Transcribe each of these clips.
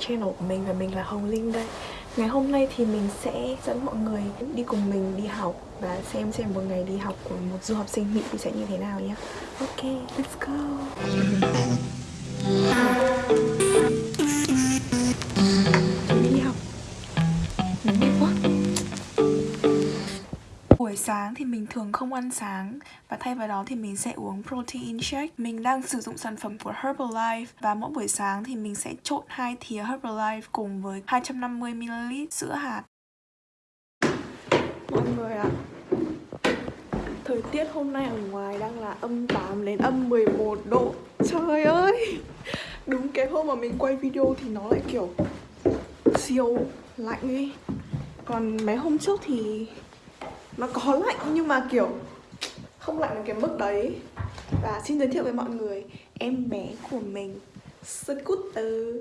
channel của mình và mình là Hồng Linh đây. Ngày hôm nay thì mình sẽ dẫn mọi người đi cùng mình đi học Và xem xem một ngày đi học của một du học sinh Mỹ thì sẽ như thế nào nhé. Ok, let's go. Buổi sáng thì mình thường không ăn sáng và thay vào đó thì mình sẽ uống protein shake. Mình đang sử dụng sản phẩm của Herbalife và mỗi buổi sáng thì mình sẽ trộn hai thìa Herbalife cùng với 250ml sữa hạt. Mọi người ạ, thời tiết hôm nay ở ngoài đang là âm 8 đến âm 11 độ. Trời ơi! Đúng cái hôm mà mình quay video thì nó lại kiểu siêu lạnh ấy. Còn mấy hôm trước thì nó có lạnh, nhưng mà kiểu không lạnh đến cái mức đấy. Và xin giới thiệu với mọi người, em bé của mình, scooter.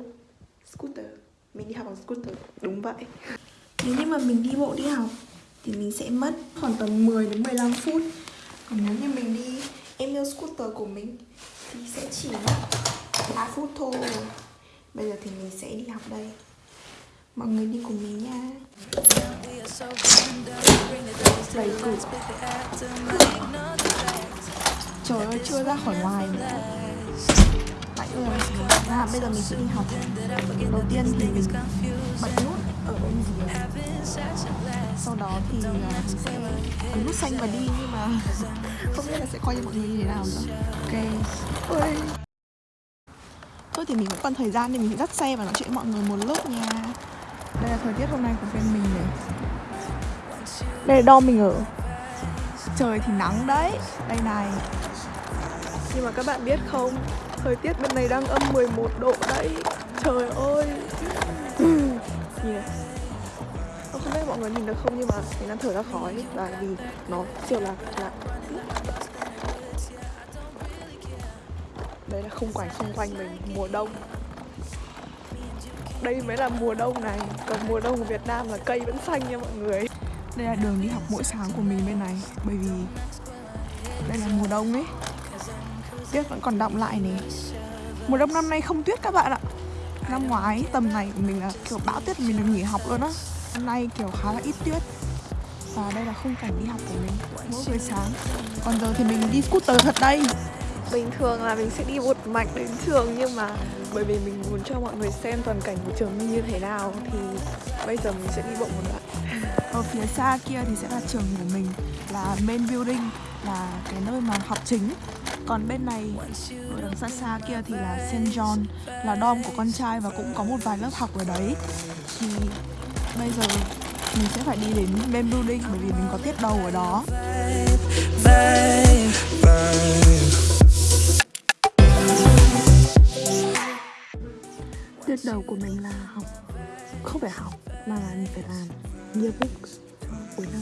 Scooter? Mình đi học bằng scooter, đúng vậy. Nếu như mà mình đi bộ đi học thì mình sẽ mất khoảng tầm 10 đến 15 phút. Còn nếu như mình đi, em yêu scooter của mình thì sẽ chỉ mất 3 phút thôi. Bây giờ thì mình sẽ đi học đây mọi người đi cùng mình nha. Đầy củ trời ơi chưa ra khỏi ngoài nữa. Tại ơi à, bây giờ mình sẽ đi học. Đầu tiên thì mình bật nút ở bên dưới. Sau đó thì à, ấn nút xanh và đi nhưng mà không biết là sẽ coi cho mọi người như thế nào nữa. Ok. Ôi. Thôi thì mình vẫn còn thời gian nên mình dắt xe và nói chuyện với mọi người một lúc nha đây là thời tiết hôm nay của bên mình này. Đây là đo mình ở. Trời thì nắng đấy đây này. Nhưng mà các bạn biết không thời tiết bên này đang âm 11 độ đấy. Trời ơi. Nhìn này. Không biết mọi người nhìn được không nhưng mà mình đang thở ra khói và vì nó siêu là lạnh đây là khung cảnh xung quanh mình mùa đông đây mới là mùa đông này còn mùa đông của Việt Nam là cây vẫn xanh nha mọi người. Đây là đường đi học mỗi sáng của mình bên này bởi vì đây là mùa đông ấy. Tuyết vẫn còn đọng lại này mùa đông năm nay không tuyết các bạn ạ. Năm ngoái tầm này mình là kiểu bão tuyết mình được nghỉ học luôn á. Năm nay kiểu khá là ít tuyết. Và đây là khung cảnh đi học của mình mỗi buổi sáng. Còn giờ thì mình đi scooter thật đây. Bình thường là mình sẽ đi một mạch đến trường nhưng mà bởi vì mình muốn cho mọi người xem toàn cảnh của trường như thế nào thì bây giờ mình sẽ đi bộ một đoạn. Ở phía xa kia thì sẽ là trường của mình là main building là cái nơi mà học chính. Còn bên này ở đằng xa xa kia thì là St. John là dom của con trai và cũng có một vài lớp học ở đấy. Thì bây giờ mình sẽ phải đi đến main building bởi vì mình có tiết đầu ở đó bước đầu của mình là học, không phải học, mà là mình phải làm yearbook cuối năm.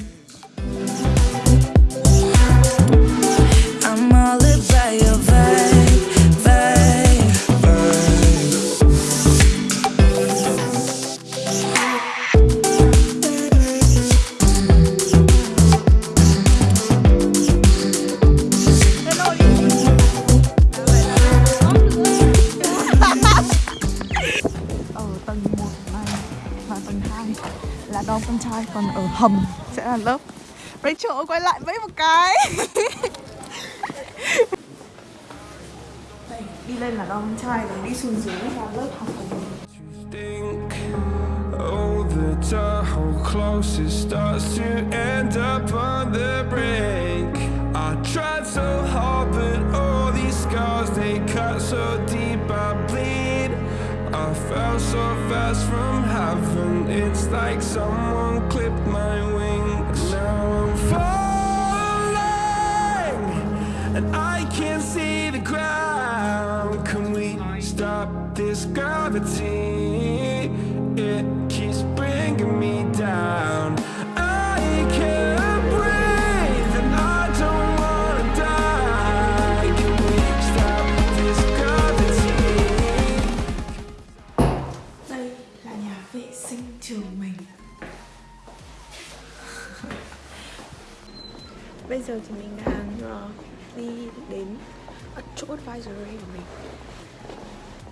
Và tầng 2 là đo con trai còn ở hầm sẽ là lớp. Rachel quay lại với một cái. Đây, đi lên là đo con trai rồi đi xuống dưới là lớp học của mình. Close it starts to end up on the It's like someone clipped my wings Now I'm falling And I can't see the ground Can we stop this gravity? Bây giờ thì mình đang uh, đi đến chỗ advisory của mình.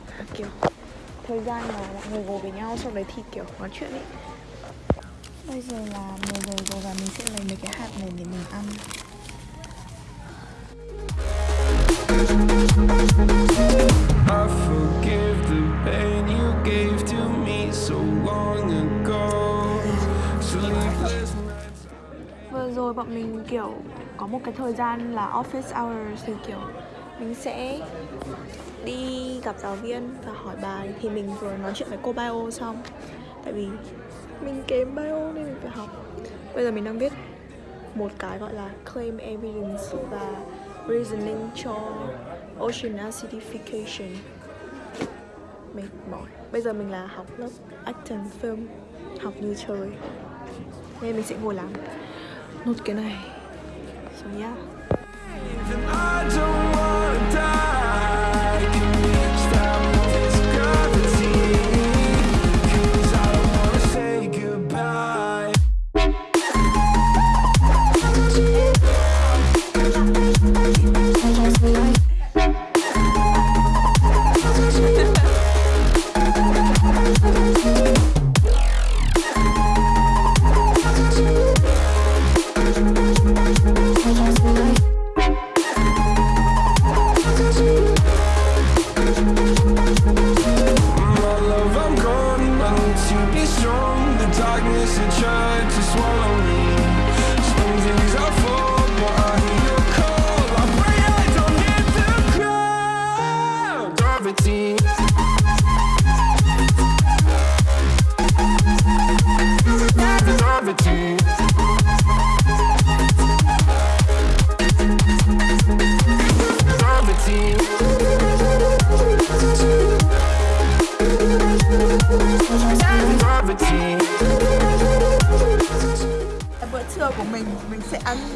Khá kiểu thời gian mà mọi người ngồi với nhau sau đấy thì kiểu nói chuyện ấy Bây giờ là 10 giờ rồi và mình sẽ lấy mấy cái hạt này để mình ăn. I forgive rồi bọn mình, kiểu, có một cái thời gian là office hours thì, kiểu, mình sẽ đi gặp giáo viên và hỏi bài. Thì mình vừa nói chuyện với cô bio xong. Tại vì mình kém bio nên mình phải học. Bây giờ mình đang viết một cái gọi là claim evidence và reasoning cho ocean acidification. Mệt mỏi. Bây giờ mình là học lớp action film, học như trời. Nên mình sẽ ngồi làm nốt cái này so yeah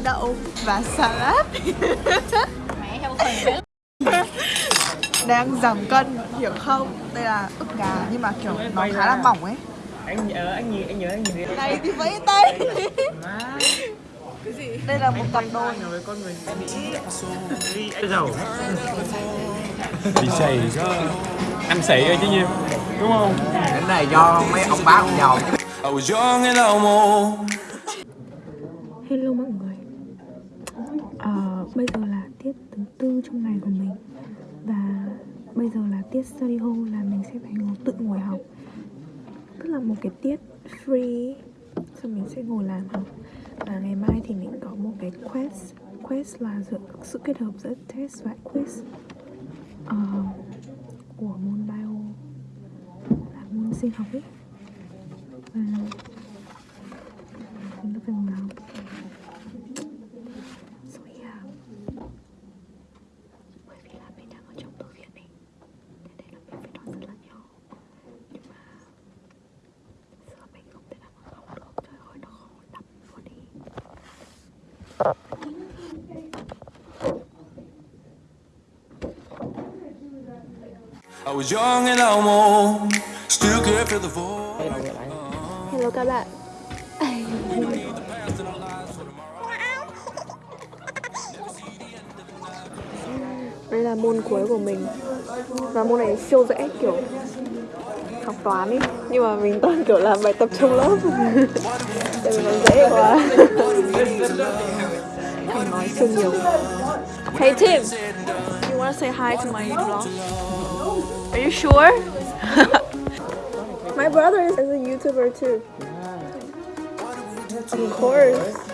đậu và salad. Đang giảm cân hiểu không? Đây là ức gà nhưng mà kiểu nó khá là mỏng ấy. Anh nhớ anh nhìn anh nhớ anh nhìn này thì vẫy tay. Má đây là một cặp đôi. với con người mỹ? Giàu đi xì ăn xị rồi chứ nhiêu đúng không? Cái này do mấy ông bá ông giàu. Chứ I was young and almost. Hello mọi người Ờ, Bây giờ là tiết trong ngày của mình. Và bây giờ là tiết study hall là mình sẽ phải ngồi tự ngồi học. Tức là một cái tiết free Xong mình sẽ ngồi làm học. Và ngày mai thì mình có một cái quest Quest là sự, sự kết hợp giữa test và quiz uh, Của môn bio. Là môn sinh học ấy. Và ừ, mình đã phải ngồi học So yeah Bởi vì là mình đang ở trong thư viện ấy Thế nên là mình phải nói rất là nhỏ Nhưng mà Giờ mình không thể nào mà học được Trời ơi nó khó đọc luôn đi I was young and almost. Still could feel the void. Hello các bạn. Đây là môn cuối của mình. Và môn này siêu dễ kiểu học toán ý. Nhưng mà mình toàn kiểu làm bài tập trong lớp. Tại vì nó dễ quá Nói siêu Hey Tim You wanna say hi to my vlog? Are you sure? my brother is a YouTuber too Of course